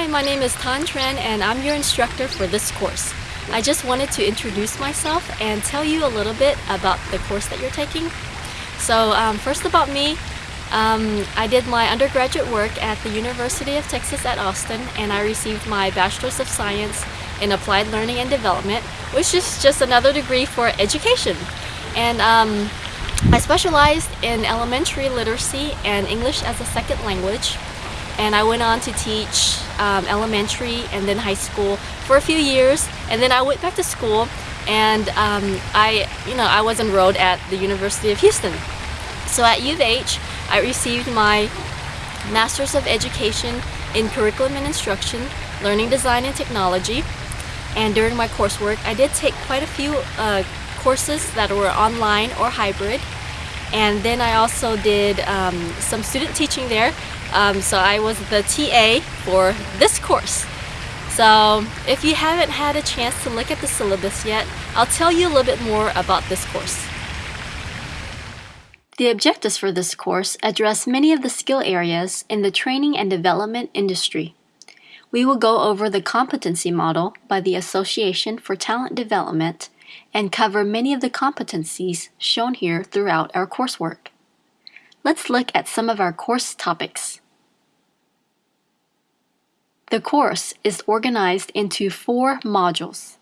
Hi, my name is Tan Tran and I'm your instructor for this course. I just wanted to introduce myself and tell you a little bit about the course that you're taking. So um, first about me, um, I did my undergraduate work at the University of Texas at Austin and I received my Bachelor's of Science in Applied Learning and Development, which is just another degree for education. And um, I specialized in elementary literacy and English as a second language and I went on to teach um, elementary and then high school for a few years. And then I went back to school and um, I you know I was enrolled at the University of Houston. So at U of H I received my Masters of Education in Curriculum and Instruction Learning Design and Technology. And during my coursework I did take quite a few uh, courses that were online or hybrid. And then I also did um, some student teaching there um, so I was the TA for this course. So if you haven't had a chance to look at the syllabus yet, I'll tell you a little bit more about this course. The objectives for this course address many of the skill areas in the training and development industry. We will go over the competency model by the Association for Talent Development and cover many of the competencies shown here throughout our coursework. Let's look at some of our course topics. The course is organized into four modules.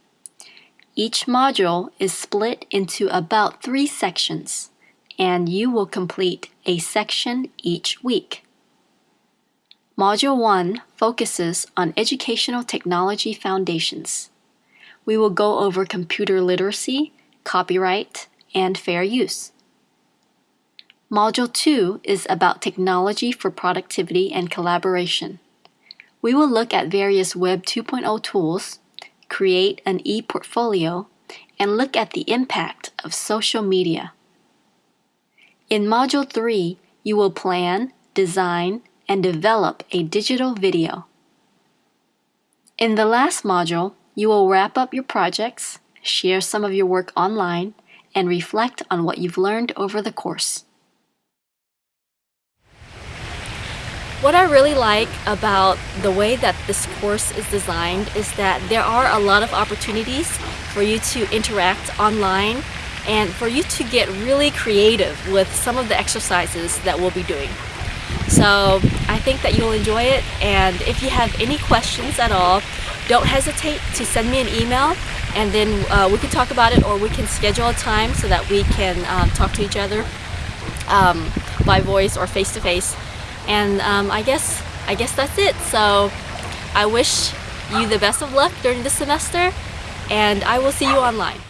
Each module is split into about three sections, and you will complete a section each week. Module 1 focuses on educational technology foundations. We will go over computer literacy, copyright, and fair use. Module 2 is about technology for productivity and collaboration. We will look at various Web 2.0 tools, create an e-portfolio, and look at the impact of social media. In Module 3, you will plan, design, and develop a digital video. In the last module, you will wrap up your projects, share some of your work online, and reflect on what you've learned over the course. What I really like about the way that this course is designed is that there are a lot of opportunities for you to interact online and for you to get really creative with some of the exercises that we'll be doing. So I think that you'll enjoy it and if you have any questions at all, don't hesitate to send me an email and then uh, we can talk about it or we can schedule a time so that we can um, talk to each other um, by voice or face-to-face. -face and um, I guess I guess that's it. So I wish you the best of luck during the semester and I will see you online